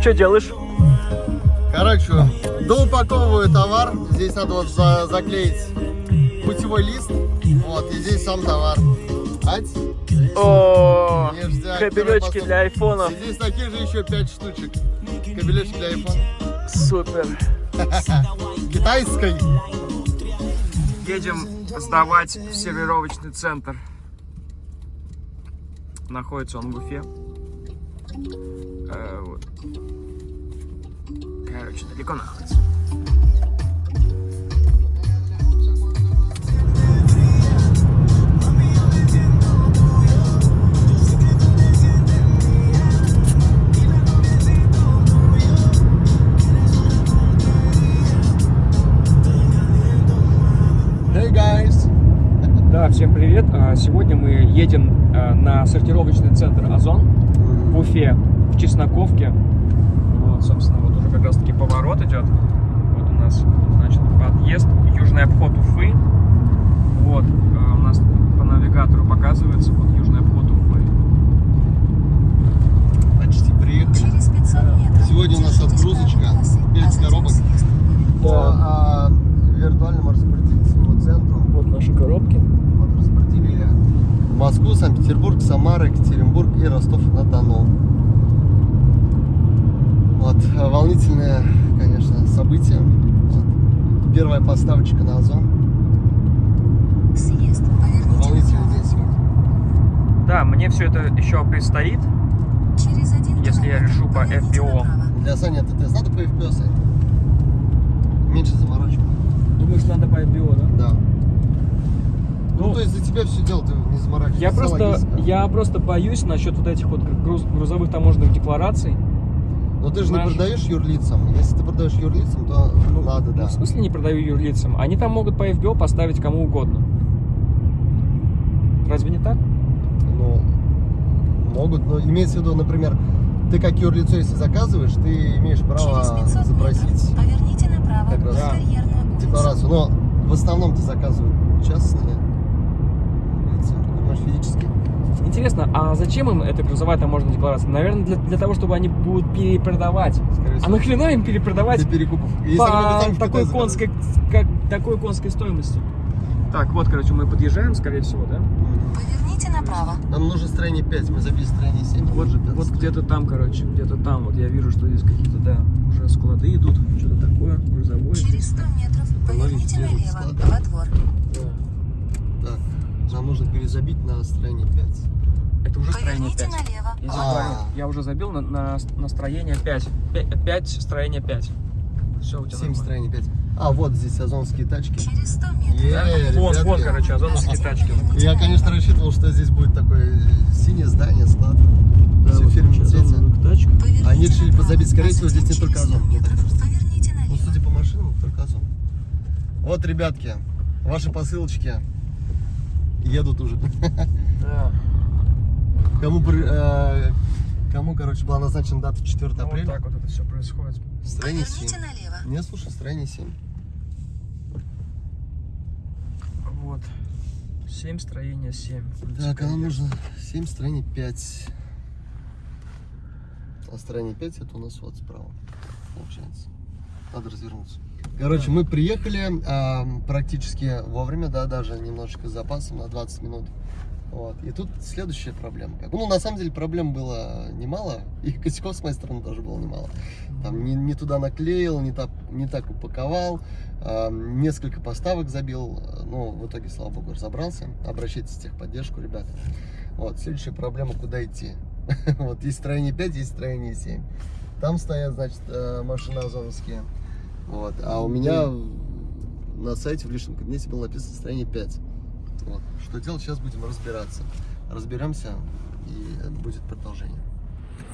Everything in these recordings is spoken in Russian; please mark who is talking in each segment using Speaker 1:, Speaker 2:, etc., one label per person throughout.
Speaker 1: Что делаешь?
Speaker 2: Короче, доупаковываю товар. Здесь надо вот за заклеить путевой лист. Вот, и здесь сам товар. Ать.
Speaker 1: О, кабелечки для айфонов.
Speaker 2: Здесь таких же еще 5 штучек. Кабелечки для iPhone.
Speaker 1: Супер.
Speaker 2: Китайской.
Speaker 1: Едем сдавать в сервировочный центр. Находится он в Уфе. Э, вот. Короче, далеко находится.
Speaker 2: Hey guys.
Speaker 1: Да, всем привет. А, Сегодня мы едем а, на сортировочный центр Озон в Уфе, Чесноковке. Вот, собственно, вот уже как раз таки поворот идет. Вот у нас, значит, подъезд, южный обход Уфы. Вот, а, у нас по навигатору показывается вот южный обход Уфы.
Speaker 2: Почти приехали.
Speaker 3: Через 500 метров.
Speaker 2: Сегодня у нас отгрузочка.
Speaker 3: правой полосы,
Speaker 2: Пять
Speaker 3: а затем
Speaker 2: коробок.
Speaker 3: съезд.
Speaker 2: По а, виртуальному распределительному центру.
Speaker 1: Вот наши коробки.
Speaker 2: Вот распределили Москву, Санкт-Петербург, Самара, Екатеринбург и Ростов-на-Дону. Вот, а, волнительное, конечно, событие. Вот. Первая поставочка на Озон.
Speaker 3: Съезд.
Speaker 2: Волнительный день сегодня.
Speaker 1: Да, мне все это еще предстоит.
Speaker 3: Через один
Speaker 1: Если я решу по
Speaker 3: направо.
Speaker 2: Для Сани это тест. Надо по FPO, Сань? Меньше заморочек.
Speaker 1: Думаешь, надо по IPO, да?
Speaker 2: Да. Ну,
Speaker 1: Ну,
Speaker 2: то есть за тебя все дело, ты не заморачивайся.
Speaker 1: Я просто,
Speaker 2: логистика.
Speaker 1: я просто боюсь насчет вот этих вот груз- грузовых таможенных деклараций.
Speaker 2: Но ты же не продаешь юрлицам. Если ты продаешь юрлицам, то надо,
Speaker 1: Ну,
Speaker 2: да.
Speaker 1: в смысле не продаю юрлицам? Они там могут по FBO поставить кому угодно. Разве не так?
Speaker 2: Ну, могут, но имеется в виду, например, ты как юрлицо, если заказываешь, ты имеешь право
Speaker 3: 500
Speaker 2: запросить
Speaker 3: поверните направо.
Speaker 2: как раз
Speaker 1: Да.
Speaker 2: декларацию. Но в основном ты заказывают частные лица, понимаешь, физические.
Speaker 1: Интересно, а зачем им эта грузовая таможенная декларация? Наверное, для, для того, чтобы они будут перепродавать.
Speaker 2: Скорее
Speaker 1: А нахрена им перепродавать
Speaker 2: для перекупов. Если
Speaker 1: по такой конской, как, такой конской стоимости? Так, вот, короче, мы подъезжаем, скорее всего, да?
Speaker 3: Поверните направо.
Speaker 2: Нам нужно строение 5, мы забили строение 7.
Speaker 1: Вот,
Speaker 2: уже
Speaker 1: вот где-то там, короче, где-то там. Вот я вижу, что здесь какие-то, да, уже склады идут, что-то такое, грузовое.
Speaker 3: Через 100 метров поверните налево. Во двор.
Speaker 1: Да.
Speaker 2: Нам нужно перезабить на строение 5.
Speaker 1: Это уже строение
Speaker 3: Поверните
Speaker 1: 5.
Speaker 3: налево.
Speaker 1: Я,
Speaker 2: А.
Speaker 1: забыл. Я уже забил на, на, на строение 5. 5, строение 5. Все, у тебя
Speaker 2: 7
Speaker 1: нормально.
Speaker 2: строение 5. А, вот здесь озонские тачки.
Speaker 3: Через 100 метров.
Speaker 2: Е,
Speaker 1: Да? Вон,
Speaker 2: ребятки.
Speaker 1: вон, короче, озоновские тачки.
Speaker 2: Я, конечно, рассчитывал, что здесь будет такое синее здание, склад. Все в фирменном
Speaker 1: короче,
Speaker 2: цвете.
Speaker 3: Поверните
Speaker 2: Они решили позабить. Скорее
Speaker 3: а
Speaker 2: всего, здесь не только Озон.
Speaker 3: 100 метров Поверните
Speaker 2: Ну, судя по машинам, только озон. Вот, ребятки, ваши посылочки едут уже.
Speaker 1: Да.
Speaker 2: Кому, при- э, кому короче, была назначена дата 4
Speaker 1: Ну, вот
Speaker 2: апреля?
Speaker 1: так вот это все происходит.
Speaker 2: Строение 7.
Speaker 3: Поверните налево.
Speaker 2: Не, слушай, строение 7.
Speaker 1: Вот. 7 строение 7.
Speaker 2: Так, а нам нужно 7, строение 5. А строение 5 это у нас вот справа, получается. Надо развернуться. Короче, мы приехали а, практически вовремя, да, даже немножечко с запасом на 20 минут. Вот. И тут следующая проблема. Ну, на самом деле, проблем было немало. И косяков с моей стороны тоже было немало. Там не, не туда наклеил, не так, не так упаковал. а, несколько поставок забил. Ну, в итоге, слава богу, разобрался. Обращайтесь в техподдержку, ребята. Вот, следующая проблема, куда идти. Вот, есть строение 5, есть строение 7. Там стоят, значит, э, машины озоновские. Вот, а у меня на сайте в личном кабинете было написано строение 5. Вот. Что делать, сейчас будем разбираться. Разберемся и будет продолжение.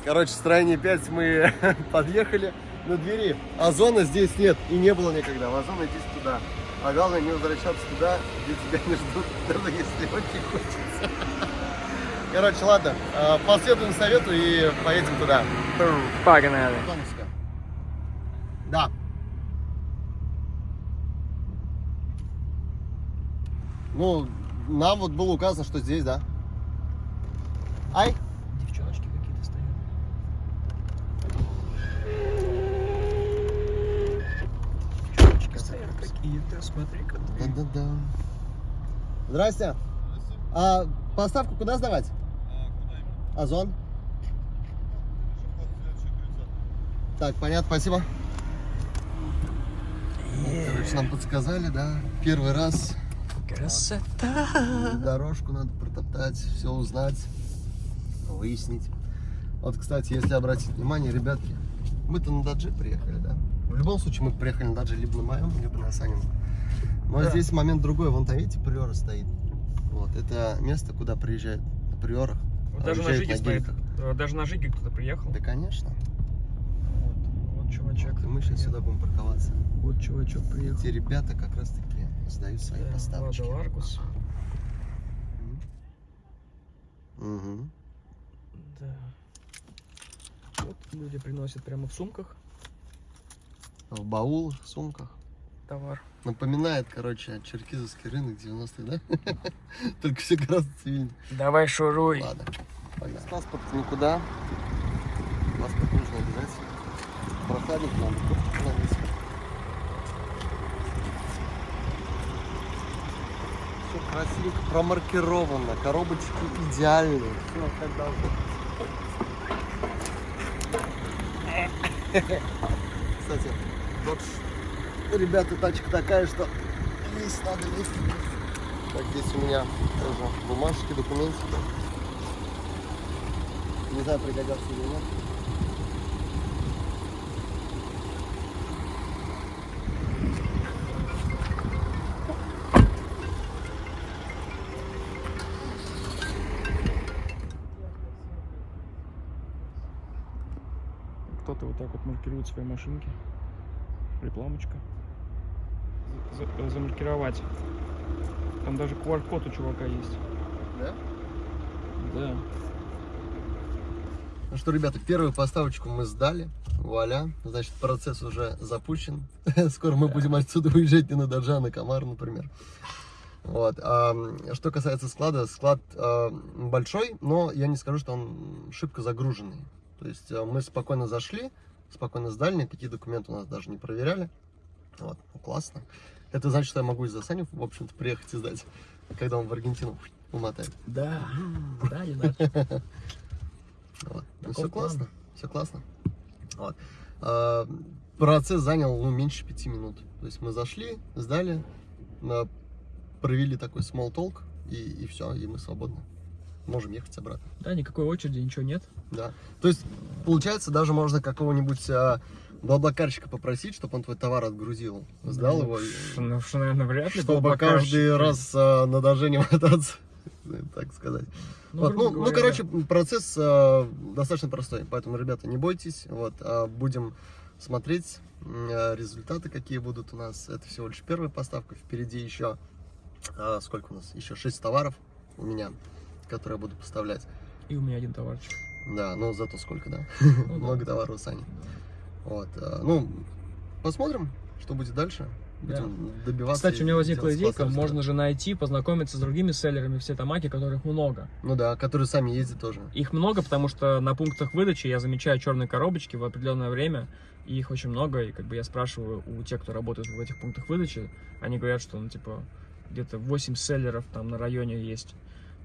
Speaker 2: Короче, строение 5 мы подъехали на двери. Озона здесь нет и не было никогда. В Озон идти туда. А главное не возвращаться туда, где тебя не ждут, даже если очень хочется. Короче, ладно, э, последуем совету и поедем туда.
Speaker 1: Погнали.
Speaker 2: Да. Ну, нам вот было указано, что здесь, да. Ай!
Speaker 1: Девчоночки какие-то стоят. Девчоночки стоят какие-то, смотри-ка.
Speaker 2: Да-да-да. Здрасте. Здрасте. А поставку куда сдавать? А, куда? Озон. Так, понятно, спасибо. Короче, нам подсказали, да, первый раз
Speaker 1: Красота.
Speaker 2: дорожку надо протоптать, все узнать, выяснить. Вот, кстати, если обратить внимание, ребятки, мы-то на Дадже приехали, да? В любом случае мы приехали на Дадже либо на моем, либо на Санином. Но
Speaker 1: Да.
Speaker 2: здесь момент другой. Вон там, видите, Приора стоит. Вот, это место, куда приезжают на Приорах.
Speaker 1: Вот даже на Жиге стоит. э, Даже на Жиге кто-то приехал.
Speaker 2: Да, конечно.
Speaker 1: Вот, вот чувачок.
Speaker 2: И мы сейчас сюда будем парковаться.
Speaker 1: Вот чувачок приехал.
Speaker 2: Эти ребята как раз таки сдают свои
Speaker 1: Да,
Speaker 2: поставочки.
Speaker 1: Лада Ларгус.
Speaker 2: Мгм.
Speaker 1: Да. Вот люди приносят прямо в сумках
Speaker 2: В баулах, в сумках.
Speaker 1: товар.
Speaker 2: Напоминает, короче, черкизовский рынок 90-х, да? Только все гораздо цивильнее.
Speaker 1: Давай шуруй.
Speaker 2: Ладно, погнали. С паспорта никуда. Паспорт нужно обязательно. Прохладник надо, красивенько промаркировано, коробочки идеальные. Все как должно. Кстати, вот у ребята тачка такая, что лезть надо лезть. Так, здесь у меня тоже бумажки, документики. Не знаю, пригодятся или нет.
Speaker 1: Кто-то вот так вот маркирует свои машинки. Рекламочка. За- за- замаркировать. Там даже QR-код у чувака есть.
Speaker 2: Да?
Speaker 1: Да.
Speaker 2: Ну что, ребята, первую поставочку мы сдали. Вуаля. Значит, процесс уже запущен. Скоро мы будем отсюда уезжать не на Дожа, а на Комар, например. Вот. А, что касается склада, склад а, большой, но я не скажу, что он шибко загруженный. То есть а, мы спокойно зашли, спокойно сдали, никакие документы у нас даже не проверяли. Вот, ну, классно. Это значит, что я могу из-за Сани, в общем-то, приехать и сдать, когда он в Аргентину умотает.
Speaker 1: Да. Да, не надо.
Speaker 2: Вот. Ну, все классно, все классно. Вот. А, процесс занял ну, меньше пяти минут. То есть мы зашли, сдали, на- провели такой small talk, и, и все, и мы свободны. Можем ехать обратно.
Speaker 1: Да, никакой очереди, ничего нет.
Speaker 2: Да. То есть, получается, даже можно какого-нибудь а, блаблакарщика попросить, чтобы он твой товар отгрузил. Сдал его, и-
Speaker 1: Ш- Ну, что, наверное, вряд ли.
Speaker 2: чтобы каждый раз а, на доже не мотаться, так сказать.
Speaker 1: Ну,
Speaker 2: Вот, ну, ну,
Speaker 1: говоря,
Speaker 2: короче, процесс э, достаточно простой, поэтому, ребята, не бойтесь, вот, а будем смотреть э, результаты, какие будут у нас. Это всего лишь первая поставка, впереди еще, э, сколько у нас, еще 6 товаров у меня, которые я буду поставлять.
Speaker 1: И у меня один товарчик.
Speaker 2: Да, но зато сколько, да,
Speaker 1: Ну да.
Speaker 2: много товаров у Сани. Вот, э, ну, посмотрим, что будет дальше. Будем добиваться.
Speaker 1: Кстати, у меня возникла идейка,
Speaker 2: классные
Speaker 1: можно же найти, познакомиться с другими селлерами в Сетамаке, которых много.
Speaker 2: Ну да, которые сами ездят тоже.
Speaker 1: Их много, потому что на пунктах выдачи я замечаю черные коробочки в определенное время, и их очень много, и как бы я спрашиваю у тех, кто работает в этих пунктах выдачи, они говорят, что, ну, типа, где-то 8 селлеров там на районе есть.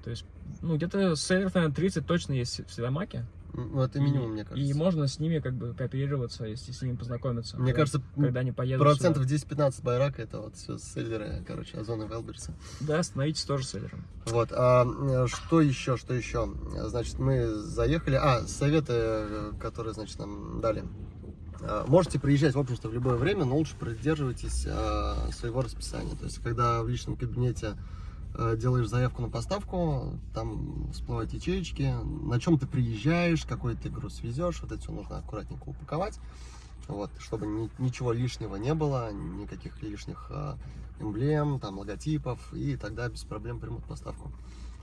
Speaker 1: То есть, ну, где-то селлеров, наверное, 30 точно есть в Сетамаке.
Speaker 2: Ну, это минимум,
Speaker 1: и,
Speaker 2: мне кажется.
Speaker 1: И можно с ними как бы кооперироваться, если с ними познакомиться.
Speaker 2: Мне
Speaker 1: когда-
Speaker 2: кажется,
Speaker 1: когда они поедут
Speaker 2: Процентов
Speaker 1: сюда.
Speaker 2: 10-15 байрака это вот все селлеры, короче, Озона Велберса.
Speaker 1: Да, становитесь тоже селлером.
Speaker 2: Вот, а э, что еще, что еще? Значит, мы заехали, а, советы, э, которые, значит, нам дали. А, Можете приезжать, в общем-то, в любое время, но лучше придерживайтесь а, своего расписания. То есть, когда в личном кабинете а, делаешь заявку на поставку, там всплывают ячеечки, на чем ты приезжаешь, какой ты груз везешь, вот это все нужно аккуратненько упаковать. Вот, чтобы ни- ничего лишнего не было, никаких лишних а, эмблем, там, логотипов, и тогда без проблем примут поставку.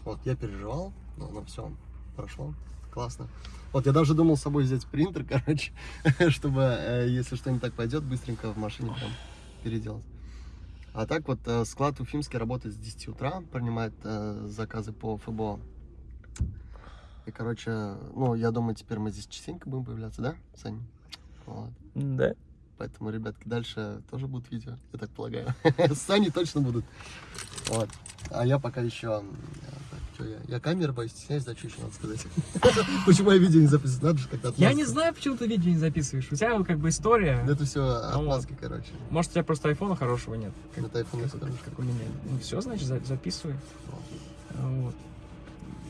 Speaker 2: Вот, я переживал, но, но все, прошло, классно. Вот, я даже думал с собой взять принтер, короче, чтобы, э, если что не так пойдет, быстренько в машине прям переделать. А так вот, э, склад Уфимский работает с 10 утра, принимает э, заказы по ФБО. И, короче, ну, я думаю, теперь мы здесь частенько будем появляться, да, Сань? Вот.
Speaker 1: Да.
Speaker 2: Поэтому, ребятки, дальше тоже будут видео, я так полагаю. С Саней точно будут. Вот. А я пока еще... что я? Я камеры боюсь, стесняюсь, да, что еще надо сказать? Почему я видео не записываю? Надо же как-то
Speaker 1: Я не знаю, почему ты видео не записываешь. У тебя как бы история.
Speaker 2: Это все
Speaker 1: Ну
Speaker 2: отмазки, короче.
Speaker 1: Может, у тебя просто айфона хорошего нет. Как,
Speaker 2: iPhone
Speaker 1: как- как у меня. Ну все, значит, за- записывай. Вот.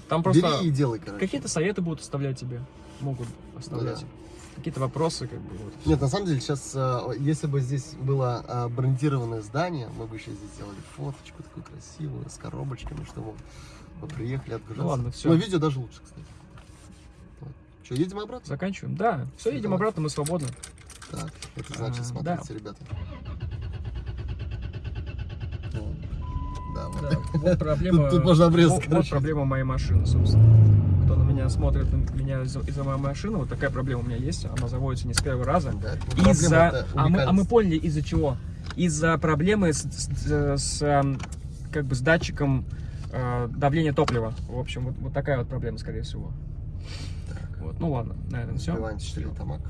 Speaker 1: Там просто
Speaker 2: Бери и делай, короче.
Speaker 1: какие-то советы будут оставлять тебе. Могут оставлять.
Speaker 2: Да.
Speaker 1: Какие-то вопросы, как бы. Вот.
Speaker 2: Нет, на самом деле, сейчас, если бы здесь было а, брендированное здание, мы бы еще здесь сделали фоточку такую красивую, с коробочками, чтобы мы приехали отгружаться.
Speaker 1: Ну ладно, всё.
Speaker 2: Но видео даже лучше, кстати. Что, едем обратно?
Speaker 1: Заканчиваем. Да, все, едем
Speaker 2: Давай.
Speaker 1: обратно, мы свободны.
Speaker 2: Так, это значит,
Speaker 1: А,
Speaker 2: смотрите,
Speaker 1: да.
Speaker 2: ребята. Вот. Да, вот.
Speaker 1: Да, вот проблема.
Speaker 2: Тут- тут можно обрезать,
Speaker 1: вот, вот проблема моей машины, собственно. Кто на меня из- из-за моей машины, вот такая проблема у меня есть. Она заводится не с первого раза.
Speaker 2: Да,
Speaker 1: Из-за. А мы, а мы поняли из-за чего? Из-за проблемы с, с- с, эм, как бы с датчиком э, давления топлива. В общем, вот, вот такая вот проблема, скорее всего. Вот. Ну ладно, на этом все.
Speaker 2: Тамак.